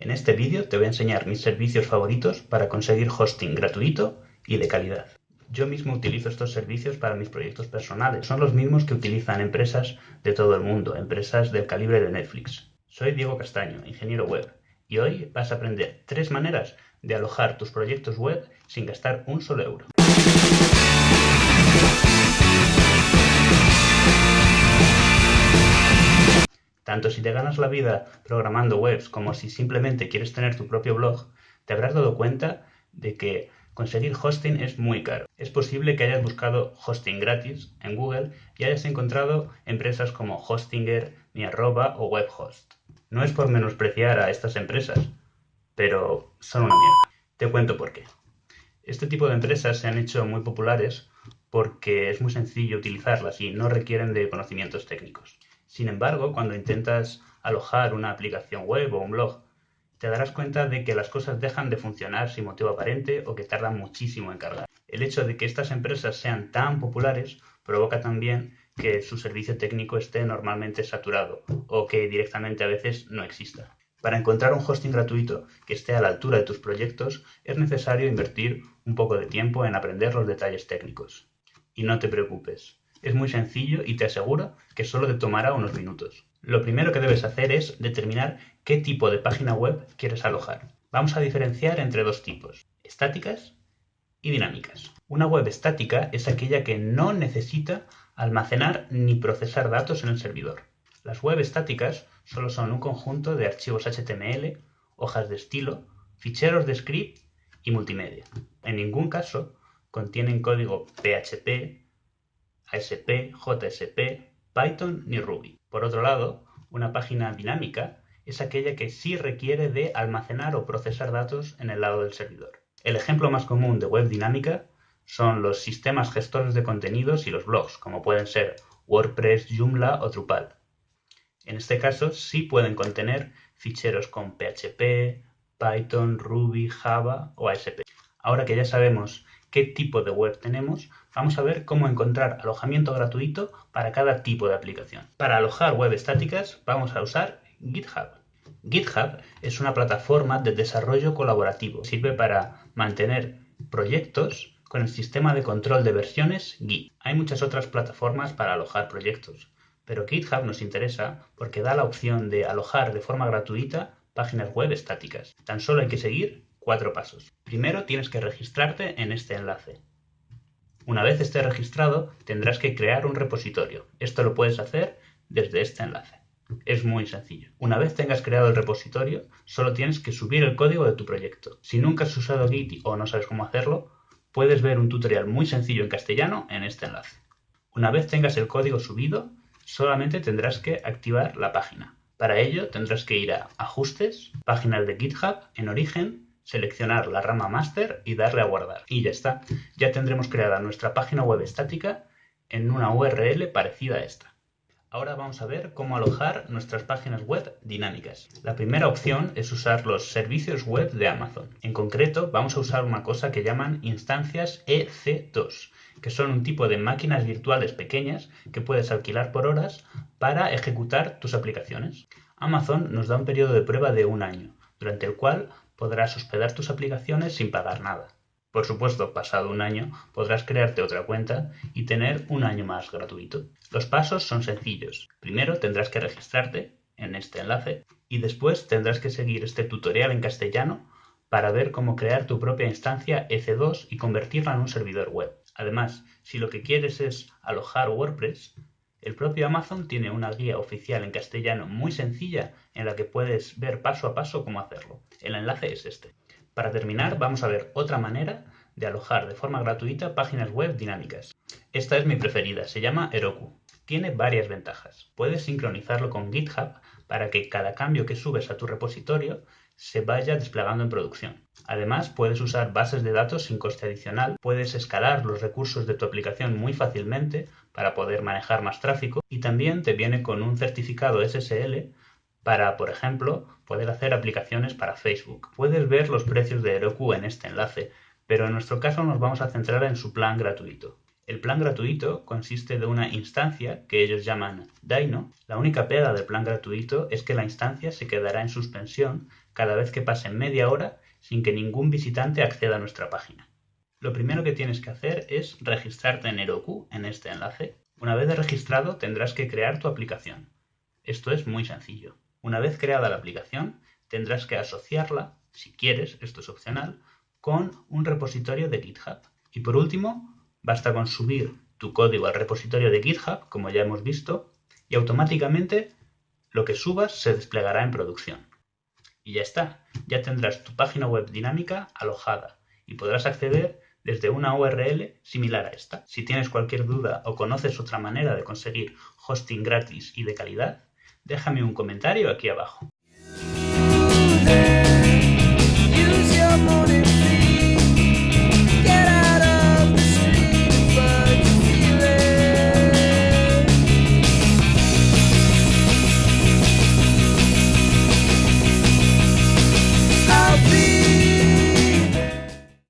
En este vídeo te voy a enseñar mis servicios favoritos para conseguir hosting gratuito y de calidad. Yo mismo utilizo estos servicios para mis proyectos personales. Son los mismos que utilizan empresas de todo el mundo, empresas del calibre de Netflix. Soy Diego Castaño, ingeniero web, y hoy vas a aprender tres maneras de alojar tus proyectos web sin gastar un solo euro. Tanto si te ganas la vida programando webs como si simplemente quieres tener tu propio blog, te habrás dado cuenta de que conseguir hosting es muy caro. Es posible que hayas buscado hosting gratis en Google y hayas encontrado empresas como Hostinger, Miarroba o Webhost. No es por menospreciar a estas empresas, pero son una mierda. Te cuento por qué. Este tipo de empresas se han hecho muy populares porque es muy sencillo utilizarlas y no requieren de conocimientos técnicos. Sin embargo, cuando intentas alojar una aplicación web o un blog, te darás cuenta de que las cosas dejan de funcionar sin motivo aparente o que tardan muchísimo en cargar. El hecho de que estas empresas sean tan populares provoca también que su servicio técnico esté normalmente saturado o que directamente a veces no exista. Para encontrar un hosting gratuito que esté a la altura de tus proyectos es necesario invertir un poco de tiempo en aprender los detalles técnicos. Y no te preocupes, es muy sencillo y te aseguro que solo te tomará unos minutos. Lo primero que debes hacer es determinar qué tipo de página web quieres alojar. Vamos a diferenciar entre dos tipos, estáticas y dinámicas. Una web estática es aquella que no necesita almacenar ni procesar datos en el servidor. Las web estáticas solo son un conjunto de archivos HTML, hojas de estilo, ficheros de script y multimedia. En ningún caso contienen código PHP, ASP, JSP, Python ni Ruby. Por otro lado, una página dinámica es aquella que sí requiere de almacenar o procesar datos en el lado del servidor. El ejemplo más común de web dinámica son los sistemas gestores de contenidos y los blogs, como pueden ser WordPress, Joomla o Drupal. En este caso sí pueden contener ficheros con PHP, Python, Ruby, Java o ASP. Ahora que ya sabemos qué tipo de web tenemos, vamos a ver cómo encontrar alojamiento gratuito para cada tipo de aplicación. Para alojar web estáticas vamos a usar GitHub. GitHub es una plataforma de desarrollo colaborativo. Sirve para mantener proyectos con el sistema de control de versiones Git. Hay muchas otras plataformas para alojar proyectos, pero GitHub nos interesa porque da la opción de alojar de forma gratuita páginas web estáticas. Tan solo hay que seguir cuatro pasos. Primero tienes que registrarte en este enlace. Una vez estés registrado, tendrás que crear un repositorio. Esto lo puedes hacer desde este enlace. Es muy sencillo. Una vez tengas creado el repositorio, solo tienes que subir el código de tu proyecto. Si nunca has usado Git o no sabes cómo hacerlo, puedes ver un tutorial muy sencillo en castellano en este enlace. Una vez tengas el código subido, solamente tendrás que activar la página. Para ello tendrás que ir a Ajustes, Páginas de GitHub, en Origen, seleccionar la rama Master y darle a guardar. Y ya está, ya tendremos creada nuestra página web estática en una URL parecida a esta. Ahora vamos a ver cómo alojar nuestras páginas web dinámicas. La primera opción es usar los servicios web de Amazon. En concreto, vamos a usar una cosa que llaman instancias EC2, que son un tipo de máquinas virtuales pequeñas que puedes alquilar por horas para ejecutar tus aplicaciones. Amazon nos da un periodo de prueba de un año, durante el cual podrás hospedar tus aplicaciones sin pagar nada. Por supuesto, pasado un año podrás crearte otra cuenta y tener un año más gratuito. Los pasos son sencillos. Primero tendrás que registrarte en este enlace y después tendrás que seguir este tutorial en castellano para ver cómo crear tu propia instancia EC2 y convertirla en un servidor web. Además, si lo que quieres es alojar WordPress, el propio Amazon tiene una guía oficial en castellano muy sencilla en la que puedes ver paso a paso cómo hacerlo. El enlace es este. Para terminar, vamos a ver otra manera de alojar de forma gratuita páginas web dinámicas. Esta es mi preferida, se llama Heroku. Tiene varias ventajas. Puedes sincronizarlo con GitHub para que cada cambio que subes a tu repositorio se vaya desplegando en producción. Además, puedes usar bases de datos sin coste adicional, puedes escalar los recursos de tu aplicación muy fácilmente para poder manejar más tráfico y también te viene con un certificado SSL para, por ejemplo, poder hacer aplicaciones para Facebook. Puedes ver los precios de Heroku en este enlace, pero en nuestro caso nos vamos a centrar en su plan gratuito. El plan gratuito consiste de una instancia que ellos llaman Dino. La única pega del plan gratuito es que la instancia se quedará en suspensión cada vez que pase media hora sin que ningún visitante acceda a nuestra página. Lo primero que tienes que hacer es registrarte en Heroku en este enlace. Una vez registrado tendrás que crear tu aplicación. Esto es muy sencillo. Una vez creada la aplicación tendrás que asociarla, si quieres, esto es opcional, con un repositorio de GitHub. Y por último, basta con subir tu código al repositorio de GitHub, como ya hemos visto, y automáticamente lo que subas se desplegará en producción. Y ya está, ya tendrás tu página web dinámica alojada y podrás acceder desde una URL similar a esta. Si tienes cualquier duda o conoces otra manera de conseguir hosting gratis y de calidad, déjame un comentario aquí abajo.